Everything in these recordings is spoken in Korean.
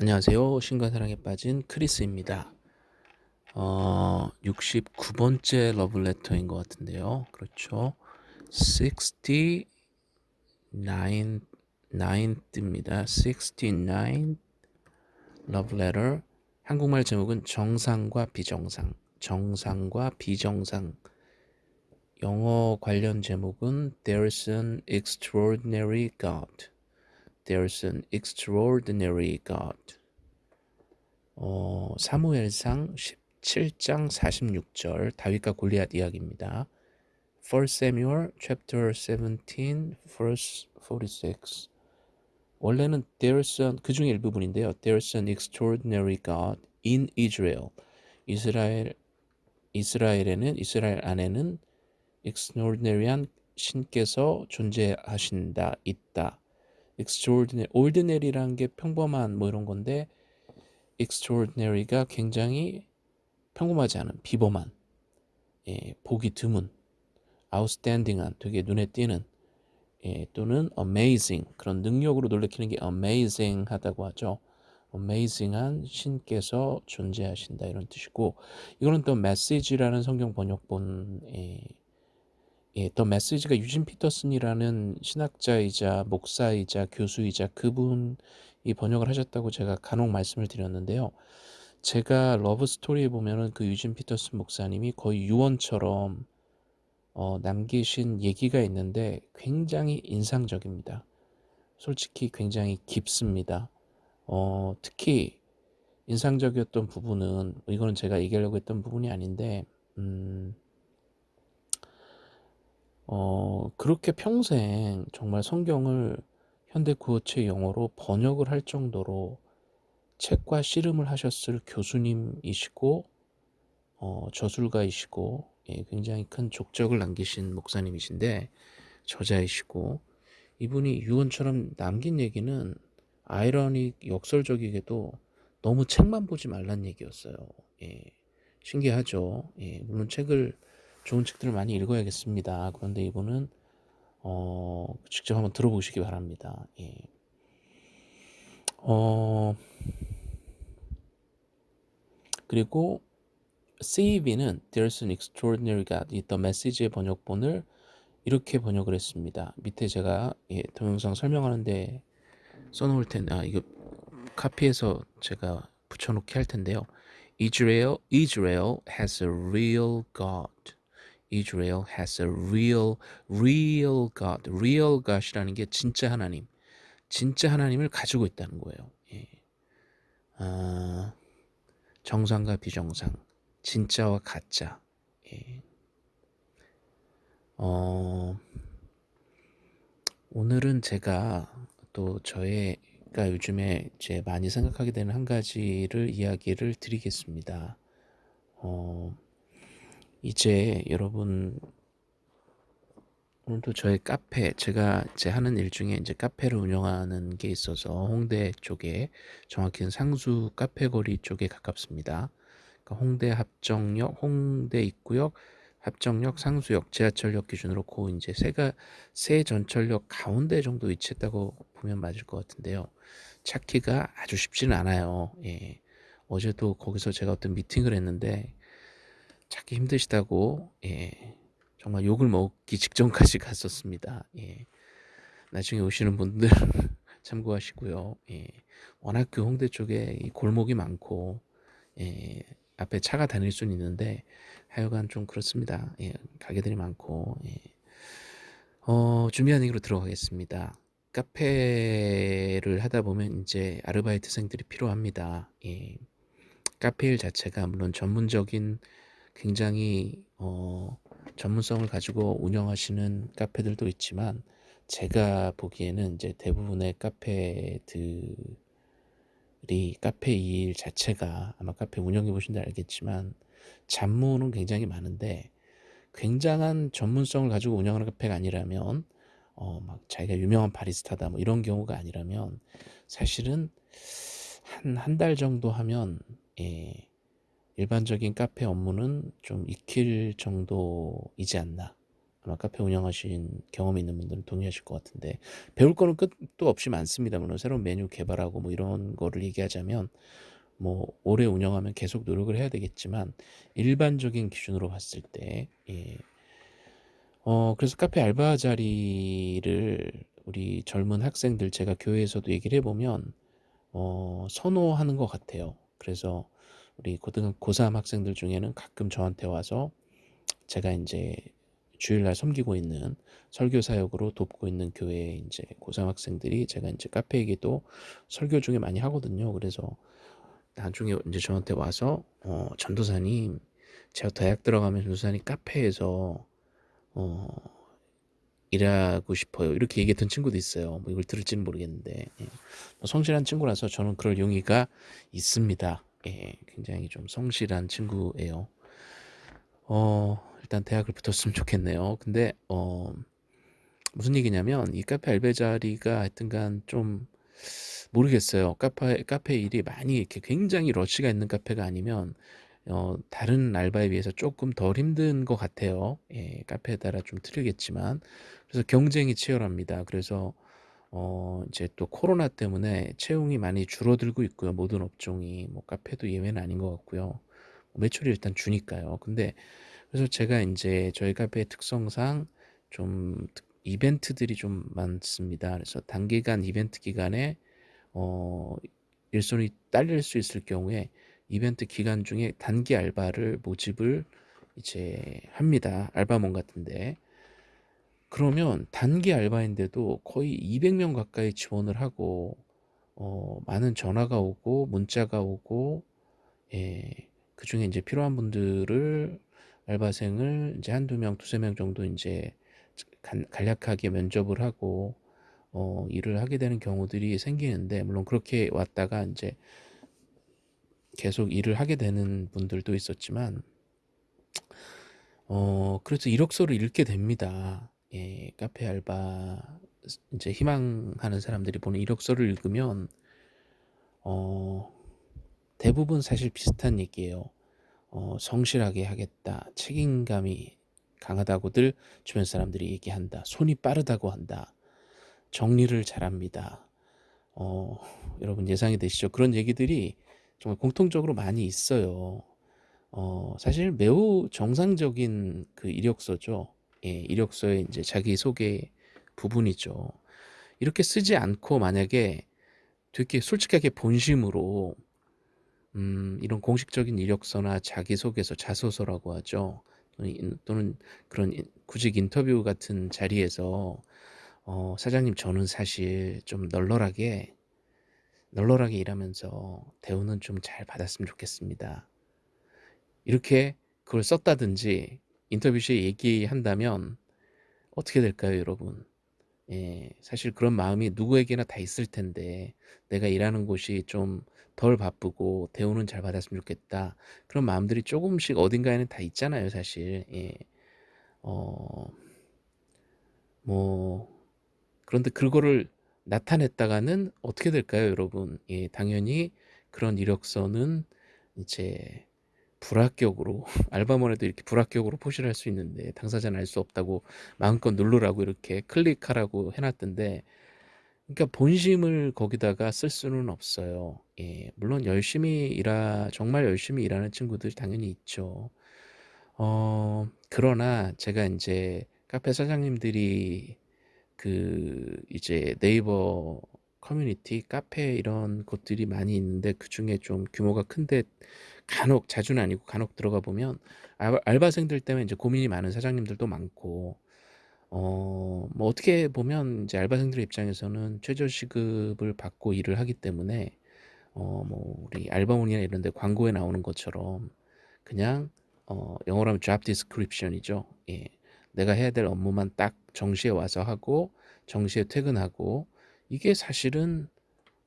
안녕하세요. 신과 사랑에 빠진 크리스입니다. 어, 69번째 러블레터인 것 같은데요. 그렇죠. 69, 9th입니다. 69 러브레터. 한국말 제목은 정상과 비정상. 정상과 비정상. 영어 관련 제목은 There's an extraordinary God. There's an extraordinary God. 어, 사무엘상 17장 46절 다윗과 골리앗 이야기입니다. 1 Samuel chapter 17 verse 46. 원래는 there's an 그 중에 일부분인데요. There's an extraordinary God in Israel. 이스라엘 이스라엘에는 이스라엘 안에는 extraordinary한 신께서 존재하신다 있다. Extraordinary, ordinary라는 게 평범한 뭐 이런 건데 extraordinary가 굉장히 평범하지 않은 비범한 예, 보기 드문 outstanding한 되게 눈에 띄는 예, 또는 amazing 그런 능력으로 놀래키는 게 amazing하다고 하죠. amazing한 신께서 존재하신다 이런 뜻이고 이거는 또 message라는 성경 번역본 예, 예, The Message가 유진 피터슨이라는 신학자이자 목사이자 교수이자 그분이 번역을 하셨다고 제가 간혹 말씀을 드렸는데요. 제가 Love Story에 보면은 그 유진 피터슨 목사님이 거의 유언처럼 어, 남기신 얘기가 있는데 굉장히 인상적입니다. 솔직히 굉장히 깊습니다. 어, 특히 인상적이었던 부분은 이거는 제가 얘기하려고 했던 부분이 아닌데 음, 어, 그렇게 평생 정말 성경을 현대 구어체 영어로 번역을 할 정도로 책과 씨름을 하셨을 교수님이시고 어, 저술가이시고 예, 굉장히 큰 족적을 남기신 목사님이신데 저자이시고 이분이 유언처럼 남긴 얘기는 아이러닉 역설적이게도 너무 책만 보지 말란 얘기였어요. 예, 신기하죠. 예, 물론 책을 좋은 책들을 많이 읽어야겠습니다. 그런데 이분은 어, 직접 한번 들어보시기 바랍니다. 예. 어, 그리고 CEV는 There's an Extraordinary God, 이 The Message의 번역본을 이렇게 번역을 했습니다. 밑에 제가 예, 동영상 설명하는데 써놓을 텐데, 아, 이거 카피해서 제가 붙여놓기 할 텐데요. Israel, Israel has a real God. Israel has a real, real God. real God이라는 게 진짜 하나님, 진짜 하나님을 가지고 있다는 거예요. 예. 아, 정상과 비정상, 진짜와 가짜. 예. 어, 오늘은 제가 또 저의가 요즘에 제 많이 생각하게 되는 한 가지를 이야기를 드리겠습니다. 어, 이제 여러분 오늘도 저희 카페 제가 제 하는 일 중에 이제 카페를 운영하는 게 있어서 홍대 쪽에 정확히는 상수 카페거리 쪽에 가깝습니다. 그러니까 홍대 합정역, 홍대 입구역, 합정역, 상수역, 지하철역 기준으로 고 이제 세가 세 전철역 가운데 정도 위치했다고 보면 맞을 것 같은데요. 찾기가 아주 쉽지는 않아요. 예. 어제도 거기서 제가 어떤 미팅을 했는데 찾기 힘드시다고 예, 정말 욕을 먹기 직전까지 갔었습니다. 예, 나중에 오시는 분들 참고하시고요. 예, 워낙 그 홍대 쪽에 골목이 많고 예, 앞에 차가 다닐 수는 있는데 하여간 좀 그렇습니다. 예, 가게들이 많고 예. 어, 준비한 얘기로 들어가겠습니다. 카페를 하다 보면 이제 아르바이트생들이 필요합니다. 예. 카페 일 자체가 물론 전문적인 굉장히 어, 전문성을 가지고 운영하시는 카페들도 있지만 제가 보기에는 이제 대부분의 카페들이 카페 일 자체가 아마 카페 운영해 보신다 알겠지만 잡무는 굉장히 많은데 굉장한 전문성을 가지고 운영하는 카페가 아니라면 어, 막 자기가 유명한 바리스타다 뭐 이런 경우가 아니라면 사실은 한 한 달 정도 하면 예, 일반적인 카페 업무는 좀 익힐 정도이지 않나 아마 카페 운영하신 경험이 있는 분들은 동의하실 것 같은데 배울 거는 끝도 없이 많습니다. 물론 새로운 메뉴 개발하고 뭐 이런 거를 얘기하자면 뭐 오래 운영하면 계속 노력을 해야 되겠지만 일반적인 기준으로 봤을 때 예. 어 그래서 카페 알바 자리를 우리 젊은 학생들 제가 교회에서도 얘기를 해 보면 어 선호하는 것 같아요. 그래서 우리 고등 고3 학생들 중에는 가끔 저한테 와서 제가 인제 주일날 섬기고 있는 설교 사역으로 돕고 있는 교회에 인제 고3 학생들이 제가 인제 카페 얘기도 설교 중에 많이 하거든요. 그래서 나중에 인제 저한테 와서 어 "전도사님 제가 대학 들어가면 전도사님 카페에서 어 일하고 싶어요." 이렇게 얘기했던 친구도 있어요. 뭐 이걸 들을지는 모르겠는데 예. 뭐 성실한 친구라서 저는 그럴 용의가 있습니다. 예. 굉장히 좀 성실한 친구예요. 어 일단 대학을 붙었으면 좋겠네요. 근데 어 무슨 얘기냐면 이 카페 알바 자리가 하여튼간 좀 모르겠어요. 카페 카페 일이 많이 이렇게 굉장히 러시가 있는 카페가 아니면 어 다른 알바에 비해서 쪼끔 덜 힘든 것 같아요. 예. 카페에 따라 좀 틀리겠지만. 그래서 경쟁이 치열합니다. 그래서 어 이제 또 코로나 때문에 채용이 많이 줄어들고 있고요, 모든 업종이. 뭐 카페도 예외는 아닌 것 같고요. 매출이 일단 주니까요. 근데 그래서 제가 인제 저희 카페의 특성상 좀특 이벤트들이 좀 많습니다. 그래서 단기간 이벤트 기간에 어 일손이 딸릴 수 있을 경우에 이벤트 기간 중에 단기 알바를 모집을 이제 합니다, 알바몬 같은 데. 그러면 단기 알바인데도 거의 200명 가까이 지원을 하고 어 많은 전화가 오고 문자가 오고 예 그 중에 인제 필요한 분들을 알바생을 인제 1-2 명, 2-3명 정도 인제 간 간략하게 면접을 하고 어 일을 하게 되는 경우들이 생기는데 물론 그렇게 왔다가 인제 계속 일을 하게 되는 분들도 있었지만 어 그래서 이력서를 읽게 됩니다. 예. 카페 알바 스 인제 희망하는 사람들이 보는 이력서를 읽으면 어 대부분 사실 비슷한 얘기예요. 어 "성실하게 하겠다." "책임감이 강하다고들 주변 사람들이 얘기한다." "손이 빠르다고 한다." "정리를 잘합니다." 어 여러분 예상이 되시죠? 그런 얘기들이 정말 공통적으로 많이 있어요. 어 사실 매우 정상적인 그 이력서죠. 예 이력서의 인제 자기 소개 부분이죠. 이렇게 쓰지 않고 만약에 되게 솔직하게 본심으로 음 이런 공식적인 이력서나 자기소개서 자소서라고 하죠. 또는 그런 인 구직 인터뷰 같은 자리에서 어 "사장님 저는 사실 좀 널널하게, 널널하게 일하면서 대우는 좀 잘 받았으면 좋겠습니다." 이렇게 그걸 썼다든지 인터뷰 시에 얘기한다면 어떻게 될까요 여러분? 예. 사실 그런 마음이 누구에게나 다 있을 텐데 '내가 일하는 곳이 좀 덜 바쁘고 대우는 잘 받았으면 좋겠다.' 그런 마음들이 쪼금씩 어딘가에는 다 있잖아요 사실. 예. 어 뭐 그런데 그거를 나타냈다가는 어떻게 될까요 여러분? 예 당연히 그런 이력서는 이제 불합격으로 알바몬에도 이렇게 불합격으로 표시를 할 수 있는데 당사자는 알 수 없다고 마음껏 누르라고 이렇게 클릭하라고 해 놨던데 그러니까 본심을 거기다가 쓸 수는 없어요. 예. 물론 열심히 일하 정말 열심히 일하는 친구들 당연히 있죠. 어 그러나 제가 인제 카페 사장님들이 그 이제 네이버 커뮤니티, 카페 이런 곳들이 많이 있는데 그 중에 좀 규모가 큰데 간혹 자주는 아니고 간혹 들어가 보면 알 알바생들 때문에 인제 고민이 많은 사장님들도 많고 어 뭐 어떻게 보면 인제 알바생들 입장에서는 최저시급을 받고 일을 하기 때문에 어 뭐 우리 알바몬이나 이런 데 광고에 나오는 것처럼 그냥 어 영어로 하면 job description 이죠. 예. 내가 해야 될 업무만 딱 정시에 와서 하고 정시에 퇴근하고 이게 사실은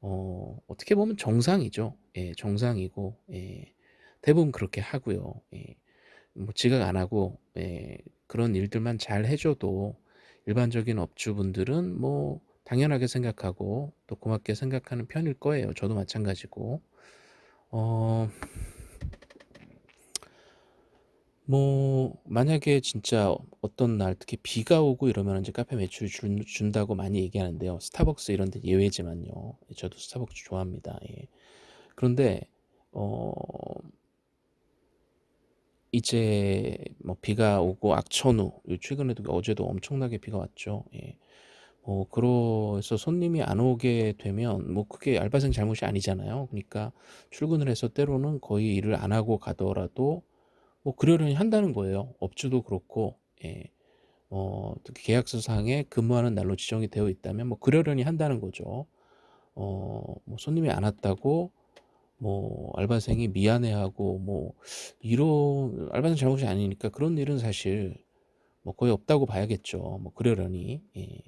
어 어떻게 보면 정상이죠. 예 정상이고 예 대부분 그렇게 하고요. 예. 뭐 지각 안 하고 예 그런 일들만 잘 해 줘도 일반적인 업주분들은 뭐 당연하게 생각하고 또 고맙게 생각하는 편일 거예요. 저도 마찬가지고. 어 뭐 만약에 진짜 어떤 날 특히 비가 오고 이러면 인제 카페 매출 준 준다고 많이 얘기하는데요. 스타벅스 이런 데 예외지만요. 예 저도 스타벅스 좋아합니다. 예. 그런데 어 이제 뭐 비가 오고 악천후 요 최근에도 어제도 엄청나게 비가 왔죠. 예. 어 그래서 손님이 안 오게 되면 뭐 그게 알바생 잘못이 아니잖아요. 그니까 출근을 해서 때로는 거의 일을 안 하고 가더라도 뭐 그러려니 한다는 거예요. 업주도 그렇고 예. 어 특히 계약서상에 근무하는 날로 지정이 되어 있다면 뭐 그러려니 한다는 거죠. 어 뭐 손님이 안 왔다고 뭐 알바생이 미안해하고 뭐 이런 알바생 잘못이 아니니까 그런 일은 사실 뭐 거의 없다고 봐야겠죠. 뭐 그러려니. 예.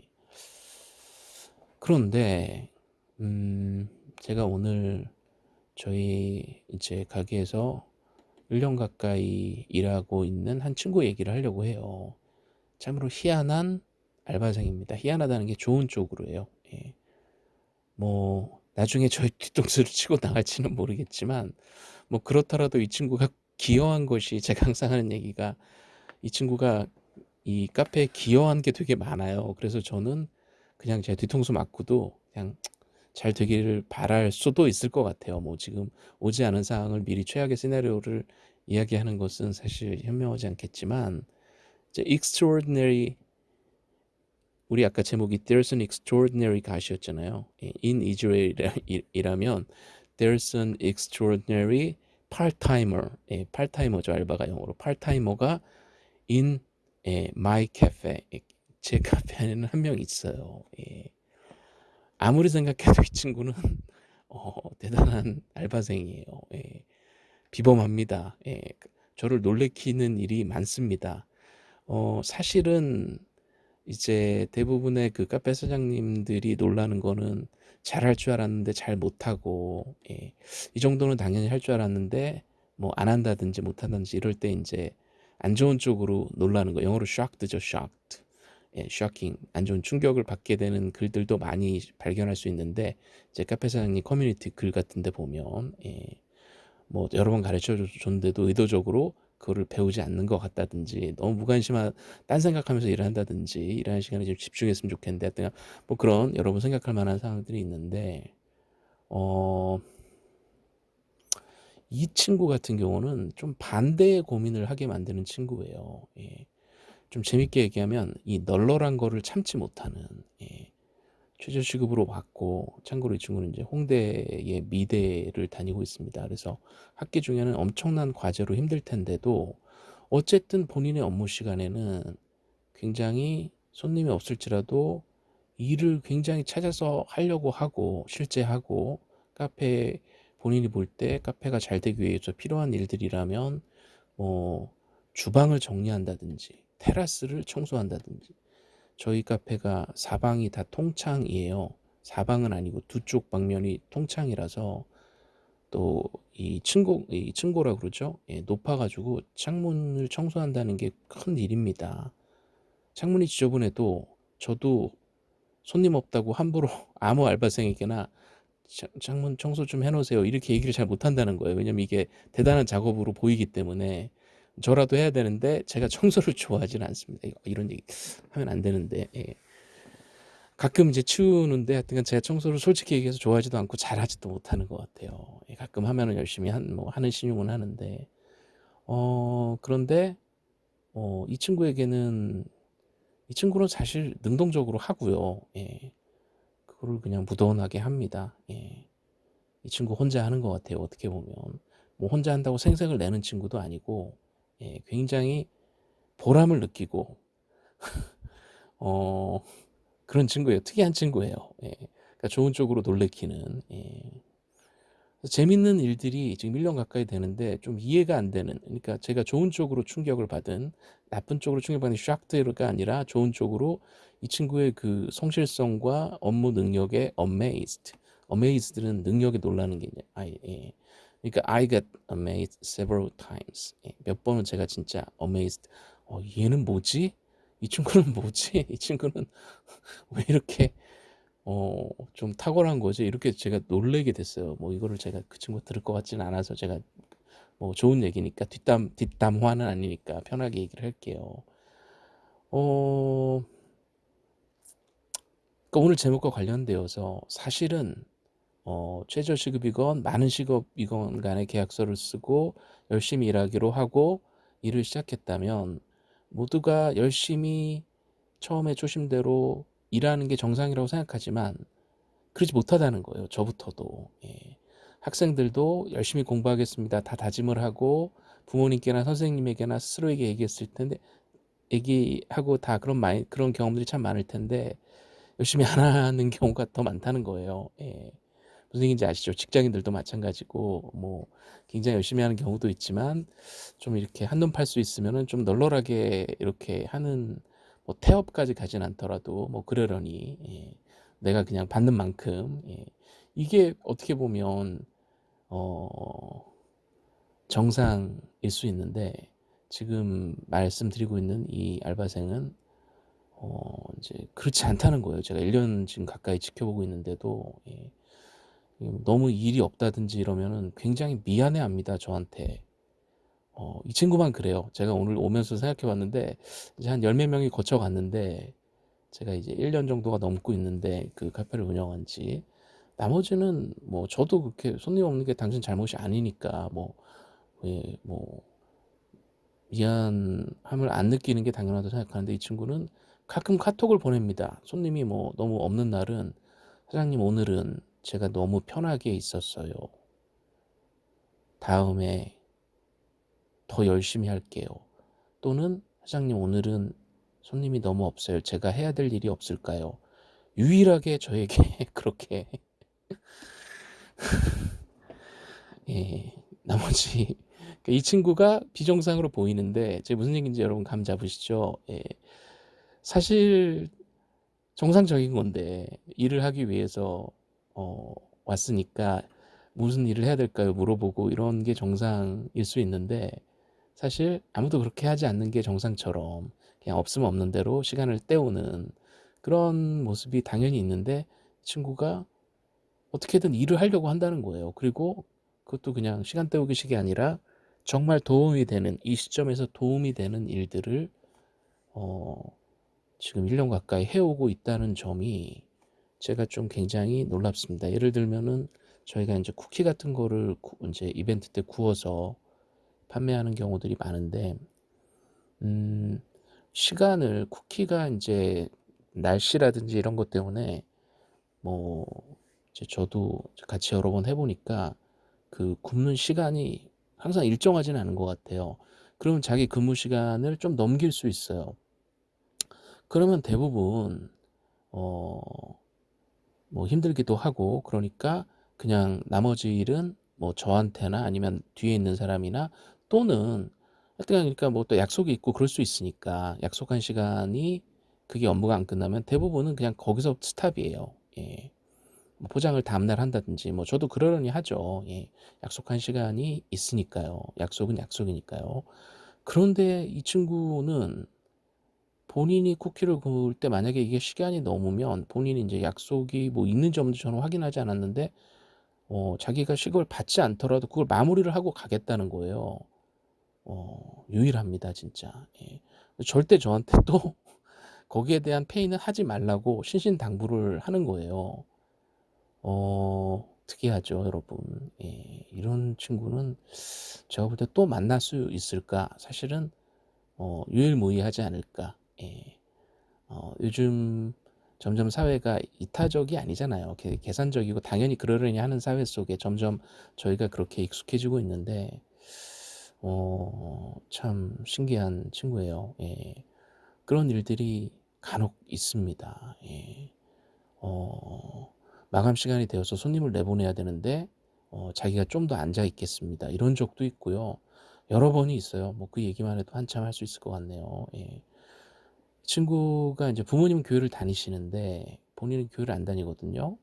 그런데 음 제가 오늘 저희 이제 가게에서 1년 가까이 일하고 있는 한 친구 얘기를 하려고 해요. 참으로 희한한 알바생입니다. 희한하다는 게 좋은 쪽으로예요. 예. 뭐 나중에 저희 뒤통수를 치고 나갈지는 모르겠지만 뭐 그렇더라도 이 친구가 기여한 것이 제가 항상 하는 얘기가 이 친구가 이 카페에 기여한 게 되게 많아요. 그래서 저는 그냥 제 뒤통수 맞고도 그냥 잘 되기를 바랄 수도 있을 것 같아요. 뭐 지금 오지 않은 상황을 미리 최악의 시나리오를 이야기하는 것은 사실 현명하지 않겠지만 이제 extraordinary 우리 아까 제목이 There's an extraordinary God이었잖아요. In Israel이라면 There's an extraordinary part-timer, 예, part-timer죠 알바가 영어로 part-timer가 in 예, my cafe, 제 카페 안에는 한 명 있어요. 예. 아무리 생각해도 이 친구는 어, 대단한 알바생이에요. 예. 비범합니다. 예. 저를 놀래키는 일이 많습니다. 어, 사실은 이제 대부분의 그 카페 사장님들이 놀라는 거는 잘 할 줄 알았는데 잘 못하고, 예. 이 정도는 당연히 할 줄 알았는데 뭐 안 한다든지 못한다든지 이럴 때 이제 안 좋은 쪽으로 놀라는 거. 영어로 shocked죠, shocked. 예, shocking. 안 좋은 충격을 받게 되는 글들도 많이 발견할 수 있는데, 이제 카페 사장님 커뮤니티 글 같은 데 보면, 예. 뭐 여러 번 가르쳐 줬는데도 의도적으로 그거를 배우지 않는 것 같다든지 너무 무관심한 딴 생각하면서 일을 한다든지 일하는 시간에 좀 집중했으면 좋겠는데 하여튼 뭐 그런 여러분 생각할 만한 상황들이 있는데 어, 이 친구 같은 경우는 좀 반대의 고민을 하게 만드는 친구예요. 예. 좀 재밌게 얘기하면 이 널널한 거를 참지 못하는 예. 최저 시급으로 받고 참고로 이 친구는 이제 홍대의 미대를 다니고 있습니다. 그래서 학기 중에는 엄청난 과제로 힘들 텐데도 어쨌든 본인의 업무 시간에는 굉장히 손님이 없을지라도 일을 굉장히 찾아서 하려고 하고 실제 하고 카페 본인이 볼 때 카페가 잘 되기 위해서 필요한 일들이라면 뭐 주방을 정리한다든지 테라스를 청소한다든지 저희 카페가 사방이 다 통창이에요. 사방은 아니고 두 쪽 방면이 통창이라서 또 이 층고 이 층고라 그러죠. 예, 높아가지고 창문을 청소한다는 게 큰 일입니다. 창문이 지저분해도 저도 손님 없다고 함부로 아무 알바생에게나 창문 청소 좀 해놓으세요 이렇게 얘기를 잘 못한다는 거예요. 왜냐면 이게 대단한 작업으로 보이기 때문에 저라도 해야 되는데 제가 청소를 좋아하지는 않습니다. 이런 얘기 하면 안 되는데 예. 가끔 이제 치우는데 하여튼 제가 청소를 솔직히 얘기해서 좋아하지도 않고 잘하지도 못하는 것 같아요. 예, 가끔 하면은 열심히 한, 뭐 하는 신용은 하는데 어 그런데 어, 이 친구에게는 이 친구는 사실 능동적으로 하고요. 예. 그거를 그냥 무던하게 합니다. 예. 이 친구 혼자 하는 것 같아요. 어떻게 보면 뭐 혼자 한다고 생색을 내는 친구도 아니고 예, 굉장히 보람을 느끼고 어, 그런 친구예요. 특이한 친구예요. 예, 그러니까 좋은 쪽으로 놀래키는 예. 재밌는 일들이 지금 1년 가까이 되는데 좀 이해가 안 되는 그러니까 제가 좋은 쪽으로 충격을 받은 나쁜 쪽으로 충격받는 샥트가 아니라 좋은 쪽으로 이 친구의 그 성실성과 업무 능력에 amazed amazed는 능력에 놀라는 게 아, 예. 그러니까 I got amazed several times. 예, 몇 번은 제가 진짜 amazed. 어, 얘는 뭐지? 이 친구는 뭐지? 이 친구는 왜 이렇게 어, 좀 탁월한 거지? 이렇게 제가 놀래게 됐어요. 뭐 이거를 제가 그 친구 들을 것 같지는 않아서 제가 뭐 좋은 얘기니까 뒷담 뒷담화는 아니니까 편하게 얘기를 할게요. 어 그러니까 오늘 제목과 관련되어서 사실은 어 최저시급이건 많은 시급이건 간에 계약서를 쓰고 열심히 일하기로 하고 일을 시작했다면 모두가 열심히 처음에 초심대로 일하는 게 정상이라고 생각하지만 그러지 못하다는 거예요. 저부터도. 예. 학생들도 열심히 공부하겠습니다. 다 다짐을 하고 부모님께나 선생님에게나 스스로에게 얘기했을 텐데 얘기하고 다 그런 많이 그런 경험들이 참 많을 텐데 열심히 안 하는 경우가 더 많다는 거예요. 예. 얘기인지 아시죠? 직장인들도 마찬가지고 뭐 굉장히 열심히 하는 경우도 있지만 좀 이렇게 한눈 팔 수 있으면은 좀 널널하게 이렇게 하는 뭐 태업까지 가진 않더라도 뭐 그러려니 예. 내가 그냥 받는 만큼 예. 이게 어떻게 보면 어 정상일 수 있는데 지금 말씀드리고 있는 이 알바생은 어 이제 그렇지 않다는 거예요. 제가 1년 지금 가까이 지켜보고 있는데도 예. 너무 일이 없다든지 이러면은 굉장히 미안해합니다 저한테. 어, 이 친구만 그래요. 제가 오늘 오면서 생각해 봤는데 이제 한 열몇 명이 거쳐 갔는데 제가 이제 1년 정도가 넘고 있는데 그 카페를 운영한 지 나머지는 뭐 저도 그렇게 손님 없는 게 당신 잘못이 아니니까 뭐, 예, 뭐 미안함을 안 느끼는 게 당연하다고 생각하는데 이 친구는 가끔 카톡을 보냅니다. 손님이 뭐 너무 없는 날은 사장님 오늘은 제가 너무 편하게 있었어요. 다음에 더 열심히 할게요. 또는 사장님 오늘은 손님이 너무 없어요. 제가 해야 될 일이 없을까요? 유일하게 저에게 그렇게 예, 나머지 그러니까 이 친구가 비정상으로 보이는데 제 무슨 얘기인지 여러분 감 잡으시죠? 예, 사실 정상적인 건데 일을 하기 위해서 어, 왔으니까 무슨 일을 해야 될까요? 물어보고 이런 게 정상일 수 있는데 사실 아무도 그렇게 하지 않는 게 정상처럼 그냥 없으면 없는 대로 시간을 때우는 그런 모습이 당연히 있는데 친구가 어떻게든 일을 하려고 한다는 거예요. 그리고 그것도 그냥 시간 때우기식이 아니라 정말 도움이 되는 이 시점에서 도움이 되는 일들을 어, 지금 1년 가까이 해오고 있다는 점이 제가 좀 굉장히 놀랍습니다. 예를 들면은 저희가 이제 쿠키 같은 거를 이제 이벤트 때 구워서 판매하는 경우들이 많은데 음, 시간을 쿠키가 이제 날씨라든지 이런 것 때문에 뭐 이제 저도 같이 여러 번 해보니까 그 굽는 시간이 항상 일정하지는 않은 것 같아요. 그러면 자기 근무 시간을 좀 넘길 수 있어요. 그러면 대부분 어 뭐 힘들기도 하고 그러니까 그냥 나머지 일은 뭐 저한테나 아니면 뒤에 있는 사람이나 또는 하여튼 그러니까 뭐 또 약속이 있고 그럴 수 있으니까 약속한 시간이 그게 업무가 안 끝나면 대부분은 그냥 거기서 스탑이에요. 예. 뭐 포장을 다음날 한다든지 뭐 저도 그러려니 하죠. 예. 약속한 시간이 있으니까요. 약속은 약속이니까요. 그런데 이 친구는 본인이 쿠키를 구울 때 만약에 이게 시간이 넘으면 본인이 이제 약속이 뭐 있는지 없는지 저는 확인하지 않았는데 어, 자기가 시급을 받지 않더라도 그걸 마무리를 하고 가겠다는 거예요. 어, 유일합니다, 진짜. 예. 절대 저한테 또 거기에 대한 페이는 하지 말라고 신신당부를 하는 거예요. 어, 특이하죠, 여러분. 예, 이런 친구는 제가 볼 때 또 만날 수 있을까? 사실은 어, 유일무이하지 않을까? 예. 어, 요즘 점점 사회가 이타적이 아니잖아요. 계산적이고 당연히 그러려니 하는 사회 속에 점점 저희가 그렇게 익숙해지고 있는데 어, 참 신기한 친구예요. 예. 그런 일들이 간혹 있습니다. 예. 어, 마감 시간이 되어서 손님을 내보내야 되는데 어, 자기가 좀 더 앉아 있겠습니다. 이런 적도 있고요. 여러 번이 있어요. 뭐 그 얘기만 해도 한참 할 수 있을 것 같네요. 예. 친구가 이제 부모님 교회를 다니시는데 본인은 교회를 안 다니거든요.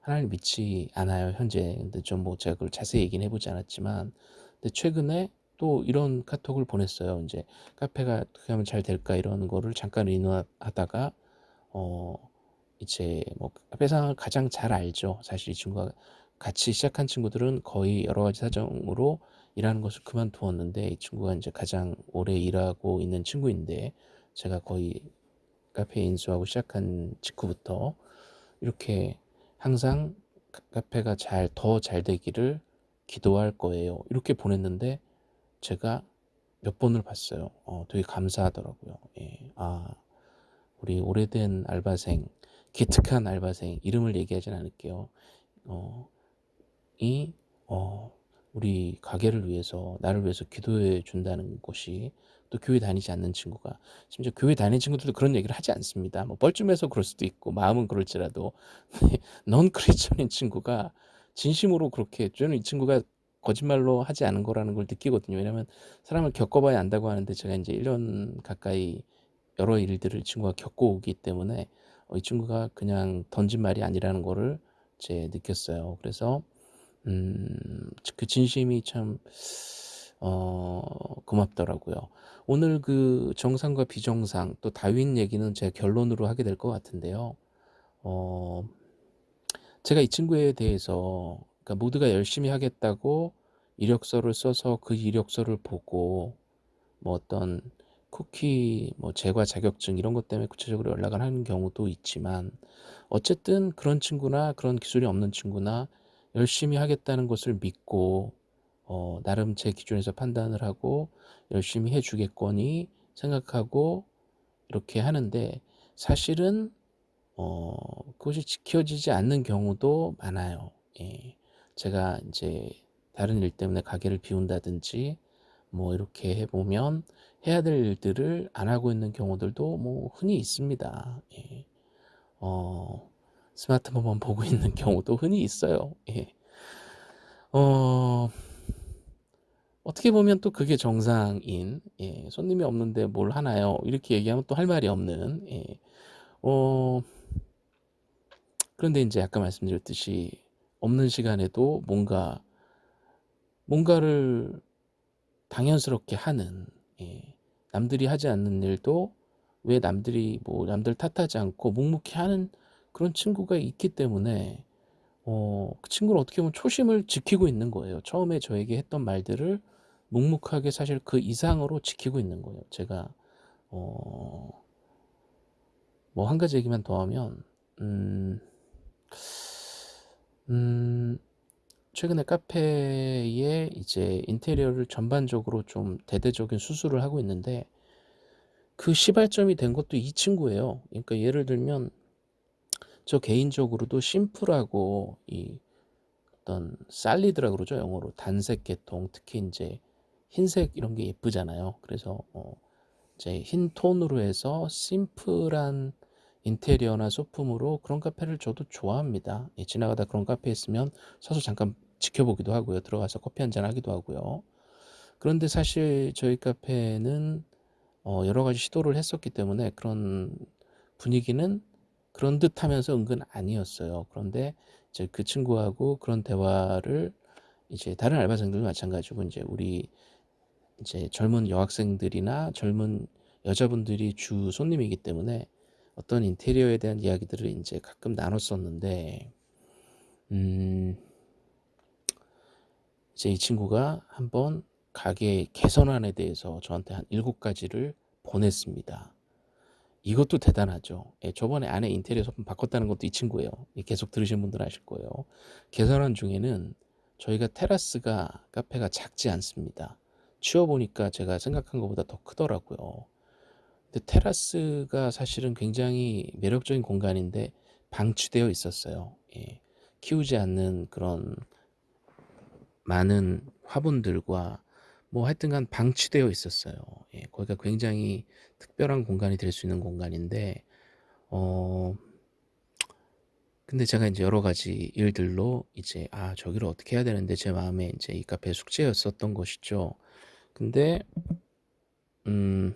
하나님 믿지 않아요 현재. 근데 좀 뭐 제가 그걸 자세히 얘기는 해보지 않았지만, 근데 최근에 또 이런 카톡을 보냈어요. 이제 카페가 어떻게 하면 잘 될까 이런 거를 잠깐 의논하다가 어 이제 뭐 카페 상을 가장 잘 알죠. 사실 이 친구가 같이 시작한 친구들은 거의 여러 가지 사정으로 일하는 것을 그만두었는데 이 친구가 이제 가장 오래 일하고 있는 친구인데 제가 거의 카페 인수하고 시작한 직후부터 이렇게 항상 카페가 잘 더 잘 되기를 기도할 거예요. 이렇게 보냈는데 제가 몇 번을 봤어요. 어, 되게 감사하더라고요. 예. 아, 우리 오래된 알바생, 기특한 알바생 이름을 얘기하진 않을게요. 어, 이 어, 우리 가게를 위해서 나를 위해서 기도해 준다는 것이 또 교회 다니지 않는 친구가 심지어 교회 다니는 친구들도 그런 얘기를 하지 않습니다. 뭐 뻘쭘해서 그럴 수도 있고 마음은 그럴지라도 넌 크리스천인 친구가 진심으로 그렇게 저는 이 친구가 거짓말로 하지 않은 거라는 걸 느끼거든요. 왜냐하면 사람을 겪어봐야 안다고 하는데 제가 이제 1년 가까이 여러 일들을 친구가 겪어오기 때문에 어, 이 친구가 그냥 던진 말이 아니라는 거를 제 느꼈어요. 그래서 음, 그 진심이 참 어, 고맙더라고요. 오늘 그 정상과 비정상 또 다윈 얘기는 제 결론으로 하게 될 것 같은데요. 어, 제가 이 친구에 대해서 그러니까 모두가 열심히 하겠다고 이력서를 써서 그 이력서를 보고 뭐 어떤 쿠키 뭐 제과 자격증 이런 것 때문에 구체적으로 연락을 하는 경우도 있지만 어쨌든 그런 친구나 그런 기술이 없는 친구나 열심히 하겠다는 것을 믿고 어, 나름 제 기준에서 판단을 하고 열심히 해주겠거니 생각하고 이렇게 하는데 사실은 어, 그것이 지켜지지 않는 경우도 많아요. 예. 제가 이제 다른 일 때문에 가게를 비운다든지 뭐 이렇게 해보면 해야 될 일들을 안 하고 있는 경우들도 뭐 흔히 있습니다. 예. 어, 스마트폰만 보고 있는 경우도 흔히 있어요. 예. 어, 어떻게 보면 또 그게 정상인, 예. 손님이 없는데 뭘 하나요? 이렇게 얘기하면 또 할 말이 없는, 예. 어, 그런데 이제 아까 말씀드렸듯이 없는 시간에도 뭔가 뭔가를 당연스럽게 하는 예. 남들이 하지 않는 일도 왜 남들이 뭐 남들 탓하지 않고 묵묵히 하는 그런 친구가 있기 때문에 어, 그 친구는 어떻게 보면 초심을 지키고 있는 거예요. 처음에 저에게 했던 말들을 묵묵하게 사실 그 이상으로 지키고 있는 거예요. 제가 어, 뭐 한 가지 얘기만 더 하면 음, 음, 최근에 카페에 이제 인테리어를 전반적으로 좀 대대적인 수술을 하고 있는데 그 시발점이 된 것도 이 친구예요. 그러니까 예를 들면 저 개인적으로도 심플하고 이 어떤 살리드라 그러죠 영어로 단색 계통 특히 이제 흰색 이런 게 예쁘잖아요. 그래서 어 이제 흰 톤으로 해서 심플한 인테리어나 소품으로 그런 카페를 저도 좋아합니다. 예, 지나가다 그런 카페 있으면 서서 잠깐 지켜보기도 하고요. 들어가서 커피 한잔 하기도 하고요. 그런데 사실 저희 카페는 어, 여러 가지 시도를 했었기 때문에 그런 분위기는 그런 듯 하면서 은근 아니었어요. 그런데 이제 그 친구하고 그런 대화를 이제 다른 알바생들도 마찬가지고 이제 우리 이제 젊은 여학생들이나 젊은 여자분들이 주 손님이기 때문에 어떤 인테리어에 대한 이야기들을 이제 가끔 나눴었는데, 음, 이제 이 친구가 한번 가게 개선안에 대해서 저한테 한 일곱 가지를 보냈습니다. 이것도 대단하죠. 예, 저번에 안에 인테리어 소품 바꿨다는 것도 이 친구예요. 예, 계속 들으신 분들 아실 거예요. 개선안 중에는 저희가 테라스가 카페가 작지 않습니다. 치워보니까 제가 생각한 것보다 더 크더라고요. 근데 테라스가 사실은 굉장히 매력적인 공간인데 방치되어 있었어요. 예. 키우지 않는 그런 많은 화분들과 뭐 하여튼간 방치되어 있었어요. 예. 거기가 굉장히 특별한 공간이 될 수 있는 공간인데 어 근데 제가 이제 여러 가지 일들로 이제 아 저기를 어떻게 해야 되는데 제 마음에 이제 이 카페 숙제였었던 것이죠. 근데 음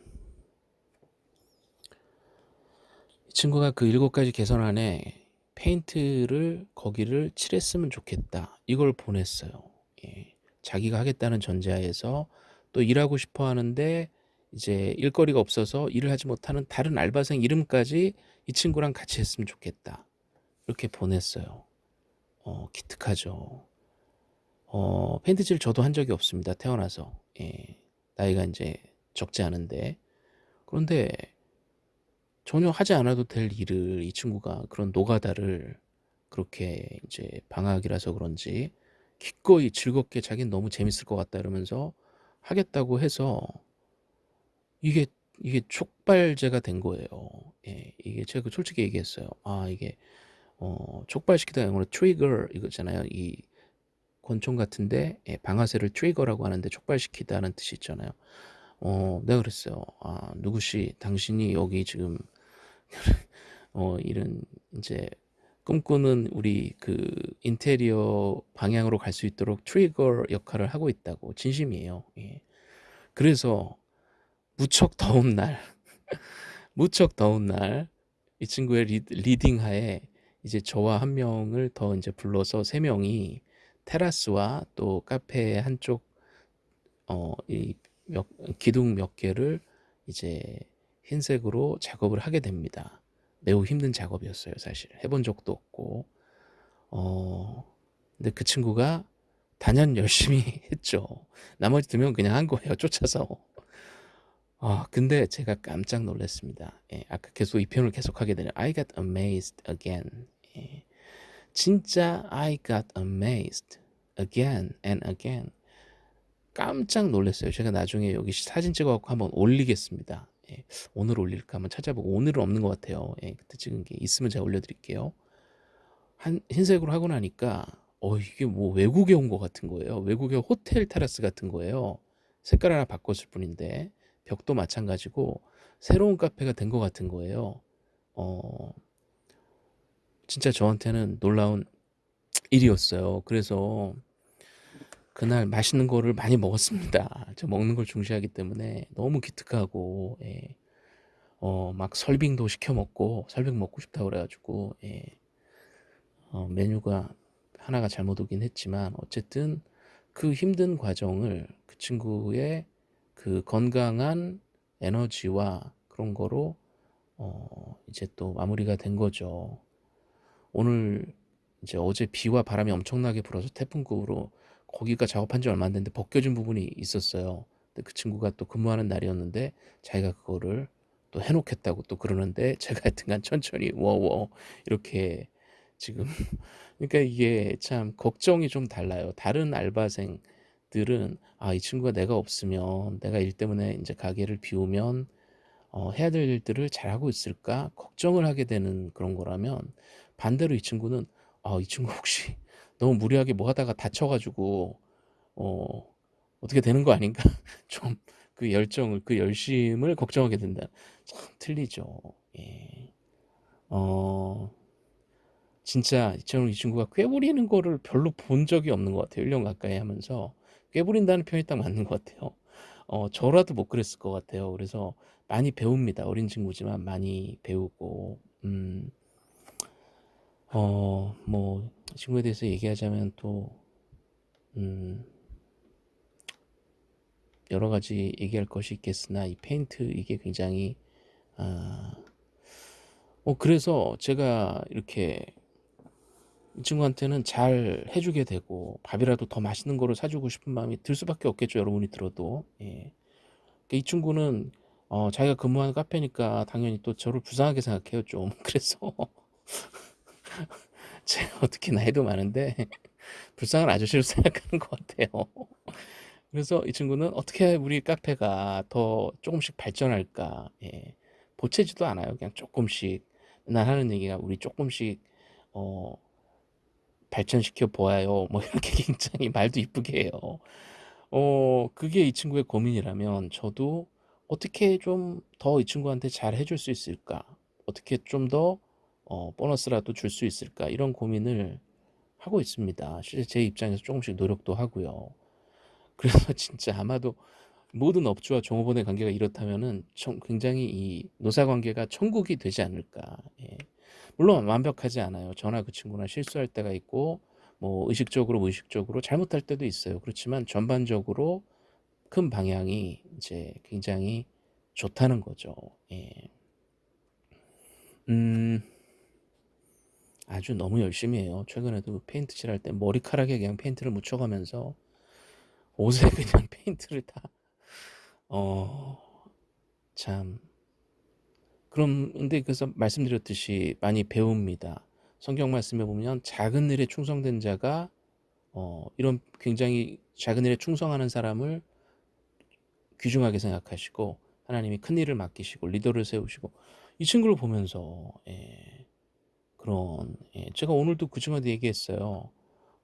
친구가 그 일곱 가지 개선 안에 페인트를 거기를 칠했으면 좋겠다. 이걸 보냈어요. 예. 자기가 하겠다는 전제하에서 또 일하고 싶어 하는데 이제 일거리가 없어서 일을 하지 못하는 다른 알바생 이름까지 이 친구랑 같이 했으면 좋겠다. 이렇게 보냈어요. 어 기특하죠. 어 페인트칠 저도 한 적이 없습니다 태어나서. 예. 나이가 인제 적지 않은데. 그런데 전혀 하지 않아도 될 일을 이 친구가 그런 노가다를 그렇게 이제 방학이라서 그런지 기꺼이 즐겁게 자기는 "너무 재밌을 것 같다." 이러면서 하겠다고 해서 이게 이게 촉발제가 된 거예요. 예. 이게 제가 그 솔직히 얘기했어요. 아 이게 어 촉발시키다 영어로 trigger 이거 있잖아요. 이 권총 같은데 예 방아쇠를 trigger라고 하는데 촉발시키다는 뜻이 있잖아요. 어 내가 그랬어요. "아 누구씨 당신이 여기 지금 어 이런 인제 꿈꾸는 우리 그 인테리어 방향으로 갈 수 있도록 trigger 역할을 하고 있다."고 진심이에요. 예. 그래서 무척 더운 날 무척 더운 날 이 친구의 리 leading하에 이제 저와 1 명을 더 인제 불러서 3 명이 테라스와 또 카페의 한쪽 어 이 몇 기둥 몇 개를 이제 흰색으로 작업을 하게 됩니다. 매우 힘든 작업이었어요 사실. 해본 적도 없고. 어 근데 그 친구가 단연 열심히 했죠. 나머지 2 명은 그냥 한 거예요 쫓아서. 아 근데 제가 깜짝 놀랐습니다. 예 아까 계속 이 표현을 계속하게 되네요. I got amazed again. 예. 진짜 I got amazed again and again. 깜짝 놀랐어요. 제가 나중에 여기 사진 찍어 갖고 한번 올리겠습니다. 예. 오늘 올릴까 한번 찾아보고 오늘은 없는 것 같아요. 예 그때 찍은 게 있으면 제가 올려 드릴게요. 한 흰색으로 하고 나니까 어 이게 뭐 외국에 온 것 같은 거예요. 외국의 호텔 테라스 같은 거예요. 색깔 하나 바꿨을 뿐인데 벽도 마찬가지고 새로운 카페가 된 것 같은 거예요. 어 진짜 저한테는 놀라운 일이었어요. 그래서 그날 맛있는 거를 많이 먹었습니다. 저 먹는 걸 중시하기 때문에 너무 기특하고 예. 어 막 설빙도 시켜 먹고 설빙 먹고 싶다 그래 가지고 예. 어 메뉴가 하나가 잘못 오긴 했지만 어쨌든 그 힘든 과정을 그 친구의 그 건강한 에너지와 그런 거로 어 이제 또 마무리가 된 거죠. 오늘 이제 어제 비와 바람이 엄청나게 불어서 태풍급으로 거기가 작업한 지 얼마 안 됐는데 벗겨진 부분이 있었어요. 근데 그 친구가 또 근무하는 날이었는데 자기가 그거를 또 해 놓겠다고 또 그러는데 제가 하여튼간 천천히 워워 이렇게 지금 그러니까 이게 참 걱정이 좀 달라요. 다른 알바생들은 '아 이 친구가 내가 없으면 내가 일 때문에 인제 가게를 비우면 어 해야 될 일들을 잘하고 있을까?' 걱정을 하게 되는 그런 거라면 반대로 이 친구는 '아 이 친구 혹시 너무 무리하게 뭐 하다가 다쳐 가지고 어 어떻게 되는 거 아닌가?' 좀 그 열정을 그 열심을 걱정하게 된다. 참 틀리죠. 예. 어 진짜 저는 이 친구가 꾀부리는 거를 별로 본 적이 없는 것 같아요 1년 가까이 하면서. 꾀부린다는 표현이 딱 맞는 것 같아요. 어 저라도 못 그랬을 것 같아요. 그래서 많이 배웁니다. 어린 친구지만 많이 배우고 음 어뭐이 친구에 대해서 얘기하자면 또 음 여러 가지 얘기할 것이 있겠으나 이 페인트 이게 굉장히 아 어 그래서 제가 이렇게 이 친구한테는 잘 해 주게 되고 밥이라도 더 맛있는 거를 사 주고 싶은 마음이 들 수밖에 없겠죠 여러분이 들어도. 예. 그러니까 이 친구는 어 자기가 근무하는 카페니까 당연히 또 저를 불쌍하게 생각해요 좀. 그래서 제가 어떻게 나이도 많은데 불쌍한 아저씨로 생각하는 것 같아요. 그래서 이 친구는 '어떻게 우리 카페가 더 쪼금씩 발전할까?' 예. 보채지도 않아요. 그냥 쪼끔씩 맨날 하는 얘기가 "우리 쪼끔씩 어 발전시켜 보아요." 뭐 이렇게 굉장히 말도 이쁘게 해요. 어 그게 이 친구의 고민이라면 저도 '어떻게 좀 더 이 친구한테 잘 해줄 수 있을까? 어떻게 좀 더 어 보너스라도 줄 수 있을까?' 이런 고민을 하고 있습니다. 실제 제 입장에서 쪼금씩 노력도 하고요. 그래서 진짜 아마도 모든 업주와 종업원의 관계가 이렇다면은 청 굉장히 이 노사 관계가 천국이 되지 않을까. 예. 물론 완벽하지 않아요. 저나 그 친구나 실수할 때가 있고 뭐 의식적으로 무의식적으로 잘못할 때도 있어요. 그렇지만 전반적으로 큰 방향이 이제 굉장히 좋다는 거죠. 예. 음. 아주 너무 열심히 해요. 최근에도 페인트 칠할 때 머리카락에 그냥 페인트를 묻혀가면서 옷에 그냥 페인트를 다 어... 참 그럼 근데 그래서 말씀드렸듯이 많이 배웁니다. 성경 말씀에 보면 작은 일에 충성된 자가 어, 이런 굉장히 작은 일에 충성하는 사람을 귀중하게 생각하시고 하나님이 큰 일을 맡기시고 리더를 세우시고 이 친구를 보면서 예, 그런 예, 제가 오늘도 그 친구한테 얘기했어요.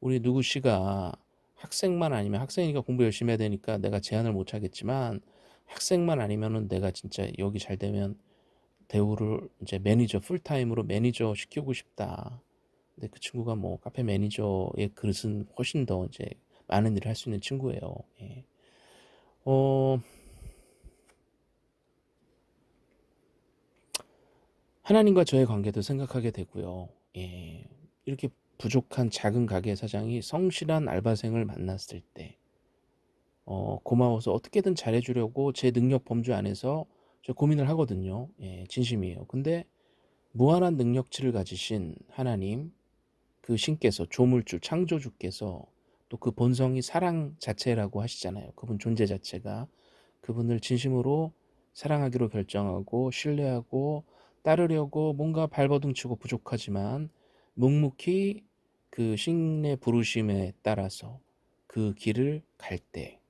우리 누구 씨가 학생만 아니면 학생이니까 공부 열심히 해야 되니까 내가 제한을 못 하겠지만 학생만 아니면은 내가 진짜 여기 잘 되면 대우를 이제 매니저 풀타임으로 매니저 시키고 싶다. 근데 그 친구가 뭐 카페 매니저의 그릇은 훨씬 더 이제 많은 일을 할 수 있는 친구예요. 예. 어, 하나님과 저의 관계도 생각하게 되고요. 예. 이렇게 부족한 작은 가게 사장이 성실한 알바생을 만났을 때, 어, 고마워서 어떻게든 잘해주려고 제 능력 범주 안에서 저 고민을 하거든요. 예, 진심이에요. 근데 무한한 능력치를 가지신 하나님, 그 신께서 조물주, 창조주께서 또 그 본성이 사랑 자체라고 하시잖아요. 그분 존재 자체가 그분을 진심으로 사랑하기로 결정하고 신뢰하고 따르려고 뭔가 발버둥 치고 부족하지만 묵묵히 그 신의 부르심에 따라서 그 길을 갈 때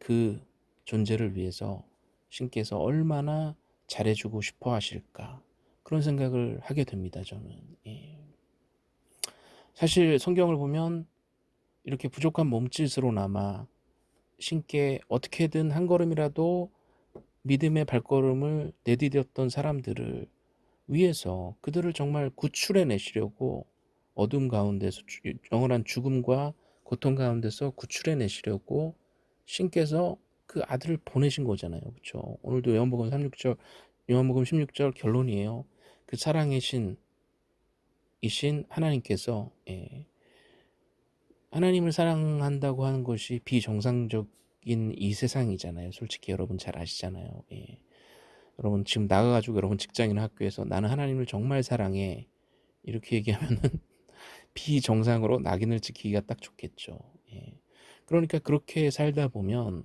그 존재를 위해서 신께서 얼마나 잘해주고 싶어 하실까 그런 생각을 하게 됩니다 저는 예. 사실 성경을 보면 이렇게 부족한 몸짓으로나마 신께 어떻게든 한 걸음이라도 믿음의 발걸음을 내디뎠던 사람들을 위해서 그들을 정말 구출해 내시려고 어둠 가운데서 영원한 죽음과 고통 가운데서 구출해 내시려고 신께서 그 아들을 보내신 거잖아요. 그렇죠? 오늘도 요한복음 36절 요한복음 16절 결론이에요. 그 사랑의 신 이신 하나님께서 예, 하나님을 사랑한다고 하는 것이 비정상적인 이 세상이잖아요. 솔직히 여러분 잘 아시잖아요. 예. 여러분 지금 나가가지고 여러분 직장인 학교에서 나는 하나님을 정말 사랑해 이렇게 얘기하면은 비정상으로 낙인을 찍히기가 딱 좋겠죠. 예. 그러니까 그렇게 살다 보면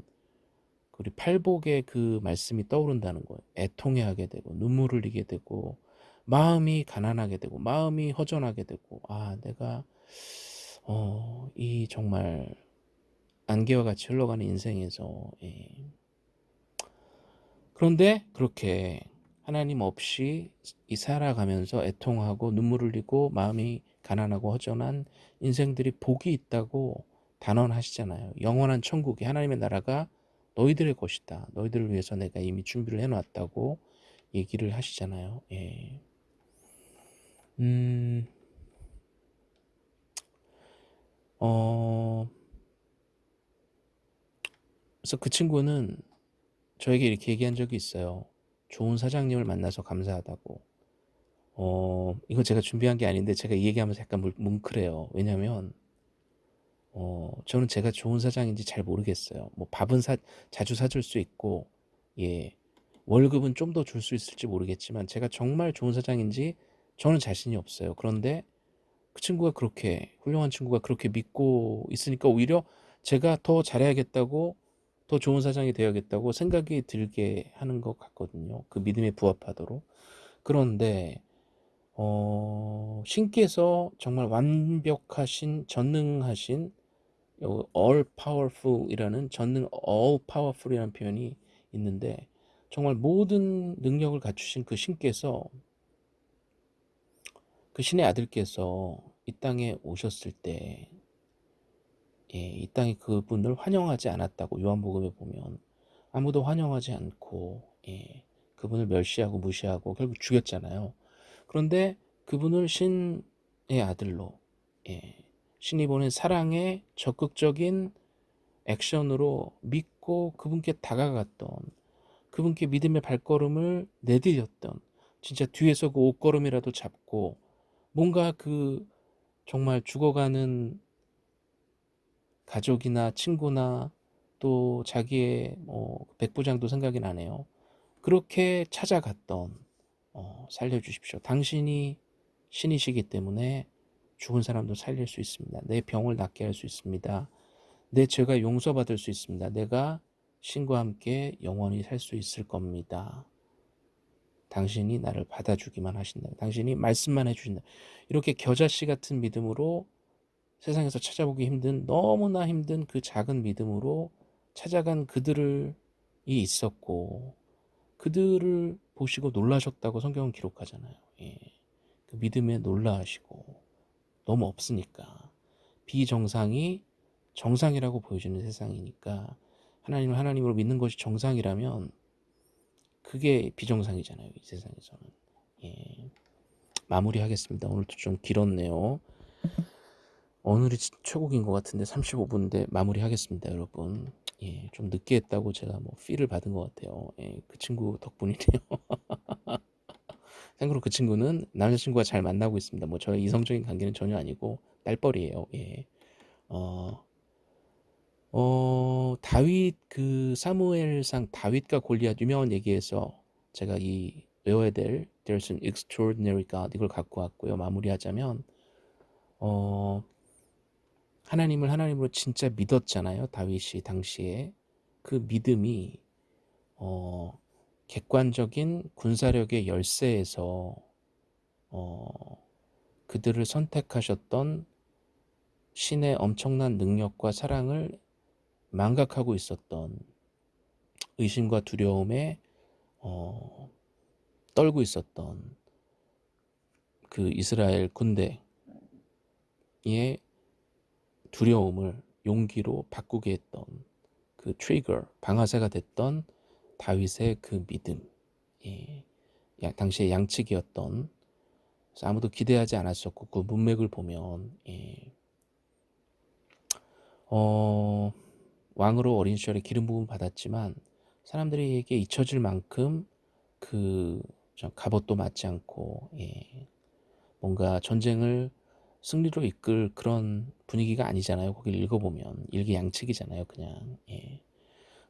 우리 팔복의 그 말씀이 떠오른다는 거예요. 애통해하게 되고 눈물을 흘리게 되고 마음이 가난하게 되고 마음이 허전하게 되고 아 내가 어, 이 정말 안개와 같이 흘러가는 인생에서 예. 그런데 그렇게 하나님 없이 이 살아가면서 애통하고 눈물 흘리고 마음이 가난하고 허전한 인생들이 복이 있다고 단언하시잖아요. 영원한 천국이 하나님의 나라가 너희들의 것이다. 너희들을 위해서 내가 이미 준비를 해놨다고 얘기를 하시잖아요. 예. 음, 어, 그래서 그 친구는 저에게 이렇게 얘기한 적이 있어요. 좋은 사장님을 만나서 감사하다고. 어, 이거 제가 준비한 게 아닌데 제가 이 얘기하면서 약간 뭉클해요. 왜냐면, 어, 저는 제가 좋은 사장인지 잘 모르겠어요. 뭐 밥은 사, 자주 사줄 수 있고, 예, 월급은 좀 더 줄 수 있을지 모르겠지만 제가 정말 좋은 사장인지 저는 자신이 없어요. 그런데 그 친구가 그렇게 훌륭한 친구가 그렇게 믿고 있으니까 오히려 제가 더 잘해야겠다고 더 좋은 사장이 되어야겠다고 생각이 들게 하는 것 같거든요. 그 믿음에 부합하도록. 그런데 어, 신께서 정말 완벽하신 전능하신 all powerful이라는 전능 all powerful이라는 표현이 있는데 정말 모든 능력을 갖추신 그 신께서 그 신의 아들께서 이 땅에 오셨을 때, 예, 이 땅에 그분을 환영하지 않았다고 요한복음에 보면 아무도 환영하지 않고, 예, 그분을 멸시하고 무시하고 결국 죽였잖아요. 그런데 그분을 신의 아들로, 예, 신이 보낸 사랑의 적극적인 액션으로 믿고 그분께 다가갔던 그분께 믿음의 발걸음을 내디뎠던 진짜 뒤에서 그 옷걸음이라도 잡고 뭔가 그 정말 죽어가는 가족이나 친구나 또 자기의 뭐 백부장도 생각이 나네요. 그렇게 찾아갔던 어, 살려주십시오. 당신이 신이시기 때문에 죽은 사람도 살릴 수 있습니다. 내 병을 낫게 할 수 있습니다. 내 죄가 용서받을 수 있습니다. 내가 신과 함께 영원히 살 수 있을 겁니다. 당신이 나를 받아주기만 하신다. 당신이 말씀만 해주신다. 이렇게 겨자씨 같은 믿음으로 세상에서 찾아보기 힘든 너무나 힘든 그 작은 믿음으로 찾아간 그들이 있었고 그들을 보시고 놀라셨다고 성경은 기록하잖아요. 예. 그 믿음에 놀라하시고 너무 없으니까 비정상이 정상이라고 보여지는 세상이니까 하나님을 하나님으로 믿는 것이 정상이라면 그게 비정상이잖아요. 이 세상에서는. 예. 마무리하겠습니다. 오늘도 좀 길었네요. 오늘이 최고인 것 같은데 35분인데 마무리하겠습니다, 여러분. 예, 좀 늦게 했다고 제가 뭐 피를 받은 것 같아요. 예, 그 친구 덕분이네요. 참고로 그 친구는 남자친구가 잘 만나고 있습니다. 뭐 저의 이성적인 관계는 전혀 아니고 딸뻘이에요. 예. 어, 어, 다윗 그 사무엘상 다윗과 골리앗 유명한 얘기에서 제가 이 외워야 될 There's an extraordinary God 이걸 갖고 왔고요. 마무리하자면 어, 하나님을 하나님으로 진짜 믿었잖아요. 다윗이 당시에 그 믿음이 어, 객관적인 군사력의 열쇠에서 어, 그들을 선택하셨던 신의 엄청난 능력과 사랑을 망각하고 있었던 의심과 두려움에 어, 떨고 있었던 그 이스라엘 군대의 두려움을 용기로 바꾸게 했던 그 트리거 방아쇠가 됐던 다윗의 그 믿음 예. 당시의 양측이었던 아무도 기대하지 않았었고 그 문맥을 보면 예. 어, 왕으로 어린 시절에 기름 부음 받았지만 사람들에게 잊혀질 만큼 그 갑옷도 맞지 않고 예. 뭔가 전쟁을 승리로 이끌 그런 분위기가 아니잖아요. 거기를 읽어보면 일기 양측이잖아요. 그냥 예.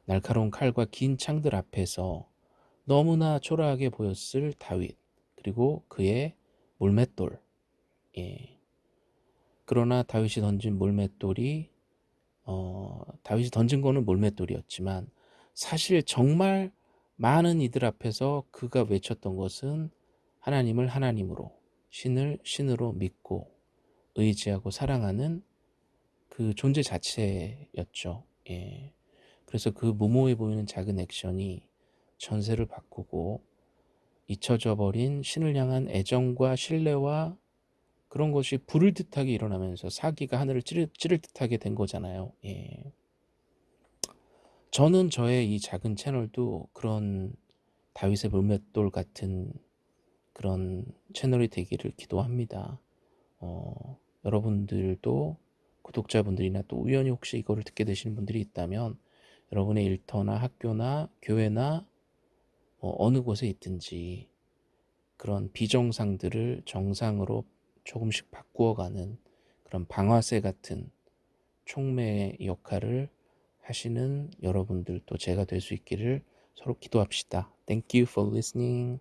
날카로운 칼과 긴 창들 앞에서 너무나 초라하게 보였을 다윗 그리고 그의 물맷돌 예. 그러나 다윗이 던진 물맷돌이 어, 다윗이 던진 거는 물맷돌이었지만 사실 정말 많은 이들 앞에서 그가 외쳤던 것은 하나님을 하나님으로 신을 신으로 믿고 의지하고 사랑하는 그 존재 자체였죠. 예. 그래서 그 무모해 보이는 작은 액션이 전세를 바꾸고 잊혀져 버린 신을 향한 애정과 신뢰와 그런 것이 불을 듯하게 일어나면서 사기가 하늘을 찌를, 찌를 듯하게 된 거잖아요. 예. 저는 저의 이 작은 채널도 그런 다윗의 물맷돌 같은 그런 채널이 되기를 기도합니다. 어, 여러분들도 구독자분들이나 또 우연히 혹시 이거를 듣게 되시는 분들이 있다면 여러분의 일터나 학교나 교회나 뭐 어느 곳에 있든지 그런 비정상들을 정상으로 조금씩 바꾸어가는 그런 방아쇠 같은 촉매의 역할을 하시는 여러분들도 제가 될 수 있기를 서로 기도합시다. Thank you for listening.